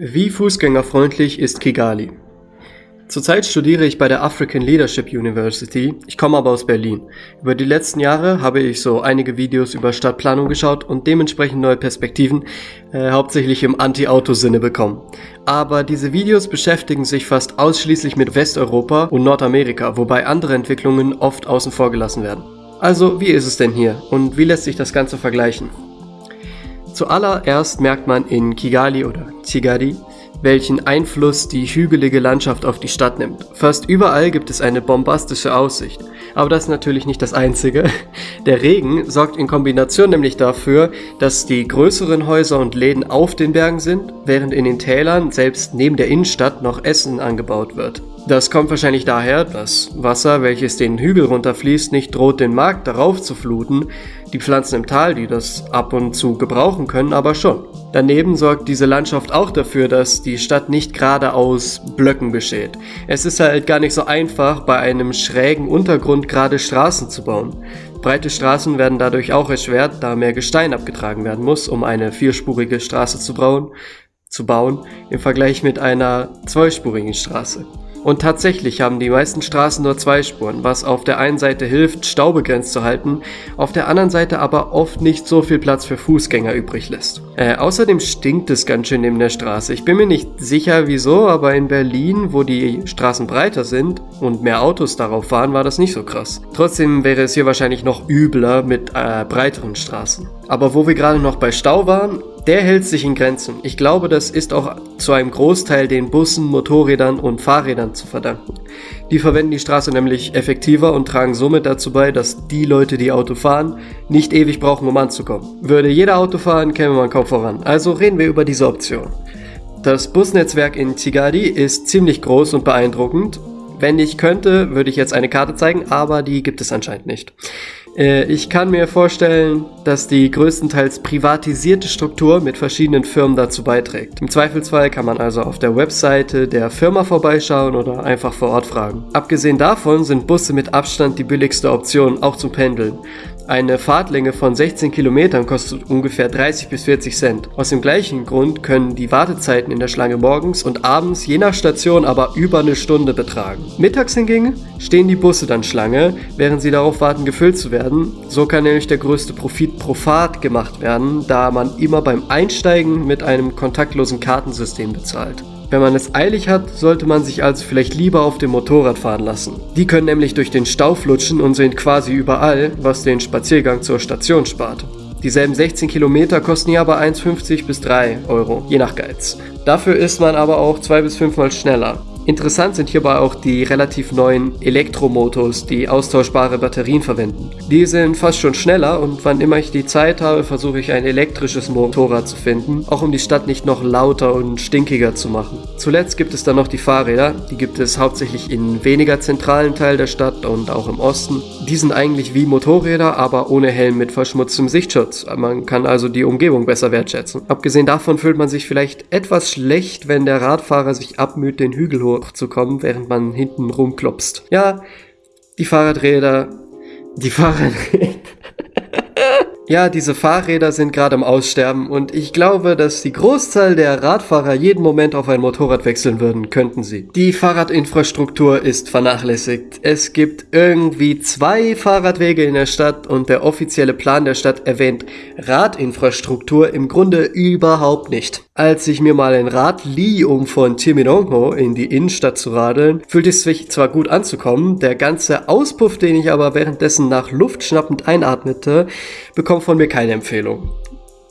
Wie fußgängerfreundlich ist Kigali? Zurzeit studiere ich bei der African Leadership University. Ich komme aber aus Berlin. Über die letzten Jahre habe ich so einige Videos über Stadtplanung geschaut und dementsprechend neue Perspektiven, äh, hauptsächlich im Anti-Auto-Sinne bekommen. Aber diese Videos beschäftigen sich fast ausschließlich mit Westeuropa und Nordamerika, wobei andere Entwicklungen oft außen vor gelassen werden. Also, wie ist es denn hier und wie lässt sich das Ganze vergleichen? Zuallererst merkt man in Kigali oder Kigali, welchen Einfluss die hügelige Landschaft auf die Stadt nimmt. Fast überall gibt es eine bombastische Aussicht. Aber das ist natürlich nicht das Einzige. Der Regen sorgt in Kombination nämlich dafür, dass die größeren Häuser und Läden auf den Bergen sind, während in den Tälern selbst neben der Innenstadt noch Essen angebaut wird. Das kommt wahrscheinlich daher, dass Wasser, welches den Hügel runterfließt, nicht droht, den Markt darauf zu fluten, die Pflanzen im Tal, die das ab und zu gebrauchen können, aber schon. Daneben sorgt diese Landschaft auch dafür, dass die Stadt nicht gerade aus Blöcken besteht. Es ist halt gar nicht so einfach, bei einem schrägen Untergrund gerade Straßen zu bauen. Breite Straßen werden dadurch auch erschwert, da mehr Gestein abgetragen werden muss, um eine vierspurige Straße zu bauen, zu bauen im Vergleich mit einer zweispurigen Straße. Und tatsächlich haben die meisten Straßen nur zwei Spuren, was auf der einen Seite hilft, Stau begrenzt zu halten, auf der anderen Seite aber oft nicht so viel Platz für Fußgänger übrig lässt. Äh, außerdem stinkt es ganz schön neben der Straße. Ich bin mir nicht sicher wieso, aber in Berlin, wo die Straßen breiter sind und mehr Autos darauf fahren, war das nicht so krass. Trotzdem wäre es hier wahrscheinlich noch übler mit äh, breiteren Straßen. Aber wo wir gerade noch bei Stau waren, der hält sich in Grenzen. Ich glaube, das ist auch zu einem Großteil den Bussen, Motorrädern und Fahrrädern zu verdanken. Die verwenden die Straße nämlich effektiver und tragen somit dazu bei, dass die Leute, die Auto fahren, nicht ewig brauchen, um anzukommen. Würde jeder Auto fahren, käme man kaum voran. Also reden wir über diese Option. Das Busnetzwerk in Tigadi ist ziemlich groß und beeindruckend. Wenn ich könnte, würde ich jetzt eine Karte zeigen, aber die gibt es anscheinend nicht. Äh, ich kann mir vorstellen, dass die größtenteils privatisierte Struktur mit verschiedenen Firmen dazu beiträgt. Im Zweifelsfall kann man also auf der Webseite der Firma vorbeischauen oder einfach vor Ort fragen. Abgesehen davon sind Busse mit Abstand die billigste Option, auch zum Pendeln. Eine Fahrtlänge von 16 Kilometern kostet ungefähr 30 bis 40 Cent. Aus dem gleichen Grund können die Wartezeiten in der Schlange morgens und abends je nach Station aber über eine Stunde betragen. Mittags hingegen stehen die Busse dann Schlange, während sie darauf warten gefüllt zu werden. So kann nämlich der größte Profit pro Fahrt gemacht werden, da man immer beim Einsteigen mit einem kontaktlosen Kartensystem bezahlt. Wenn man es eilig hat, sollte man sich also vielleicht lieber auf dem Motorrad fahren lassen. Die können nämlich durch den Stau flutschen und sind quasi überall, was den Spaziergang zur Station spart. Dieselben 16 Kilometer kosten hier aber 1,50 bis 3 Euro, je nach Geiz. Dafür ist man aber auch 2 bis 5 Mal schneller. Interessant sind hierbei auch die relativ neuen Elektromotos, die austauschbare Batterien verwenden. Die sind fast schon schneller und wann immer ich die Zeit habe, versuche ich ein elektrisches Motorrad zu finden, auch um die Stadt nicht noch lauter und stinkiger zu machen. Zuletzt gibt es dann noch die Fahrräder, die gibt es hauptsächlich in weniger zentralen Teil der Stadt und auch im Osten. Die sind eigentlich wie Motorräder, aber ohne Helm mit verschmutztem Sichtschutz. Man kann also die Umgebung besser wertschätzen. Abgesehen davon fühlt man sich vielleicht etwas schlecht, wenn der Radfahrer sich abmüht, den Hügel hoch zu während man hinten rumklopst. Ja, die Fahrradräder, die Fahrradräder. Ja, diese Fahrräder sind gerade am Aussterben und ich glaube, dass die Großzahl der Radfahrer jeden Moment auf ein Motorrad wechseln würden, könnten sie. Die Fahrradinfrastruktur ist vernachlässigt. Es gibt irgendwie zwei Fahrradwege in der Stadt und der offizielle Plan der Stadt erwähnt Radinfrastruktur im Grunde überhaupt nicht. Als ich mir mal ein Rad lieh, um von Timirongo in die Innenstadt zu radeln, fühlte es sich zwar gut anzukommen, der ganze Auspuff, den ich aber währenddessen nach Luft schnappend einatmete, bekommt bekommt von mir keine Empfehlung.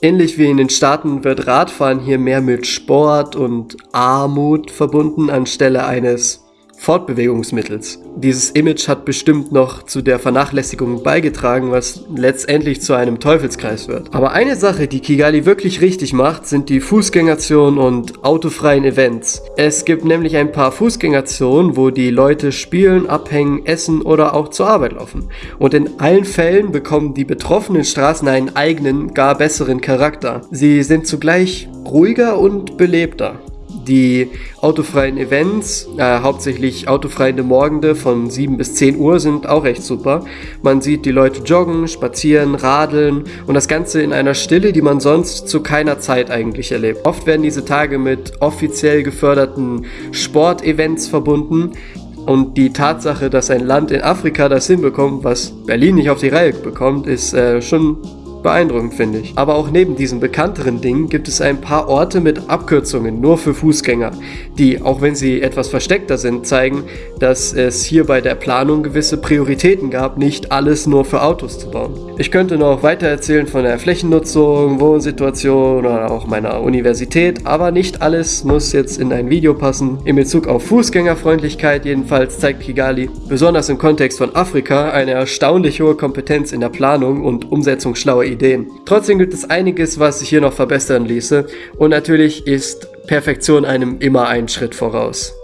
Ähnlich wie in den Staaten wird Radfahren hier mehr mit Sport und Armut verbunden anstelle eines Fortbewegungsmittels. Dieses Image hat bestimmt noch zu der Vernachlässigung beigetragen, was letztendlich zu einem Teufelskreis wird. Aber eine Sache, die Kigali wirklich richtig macht, sind die Fußgängerzonen und autofreien Events. Es gibt nämlich ein paar Fußgängerzonen, wo die Leute spielen, abhängen, essen oder auch zur Arbeit laufen. Und in allen Fällen bekommen die betroffenen Straßen einen eigenen, gar besseren Charakter. Sie sind zugleich ruhiger und belebter. Die autofreien Events, äh, hauptsächlich autofreie Morgende von 7 bis 10 Uhr sind auch echt super. Man sieht die Leute joggen, spazieren, radeln und das Ganze in einer Stille, die man sonst zu keiner Zeit eigentlich erlebt. Oft werden diese Tage mit offiziell geförderten Sportevents verbunden, und die Tatsache, dass ein Land in Afrika das hinbekommt, was Berlin nicht auf die Reihe bekommt, ist äh, schon beeindruckend, finde ich. Aber auch neben diesen bekannteren Dingen gibt es ein paar Orte mit Abkürzungen nur für Fußgänger, die, auch wenn sie etwas versteckter sind, zeigen, dass es hier bei der Planung gewisse Prioritäten gab, nicht alles nur für Autos zu bauen. Ich könnte noch weiter erzählen von der Flächennutzung, Wohnsituation oder auch meiner Universität, aber nicht alles muss jetzt in ein Video passen. In Bezug auf Fußgängerfreundlichkeit jedenfalls zeigt Kigali, besonders im Kontext von Afrika, eine erstaunlich hohe Kompetenz in der Planung und Umsetzung schlauer Ideen. Trotzdem gibt es einiges, was sich hier noch verbessern ließe und natürlich ist Perfektion einem immer einen Schritt voraus.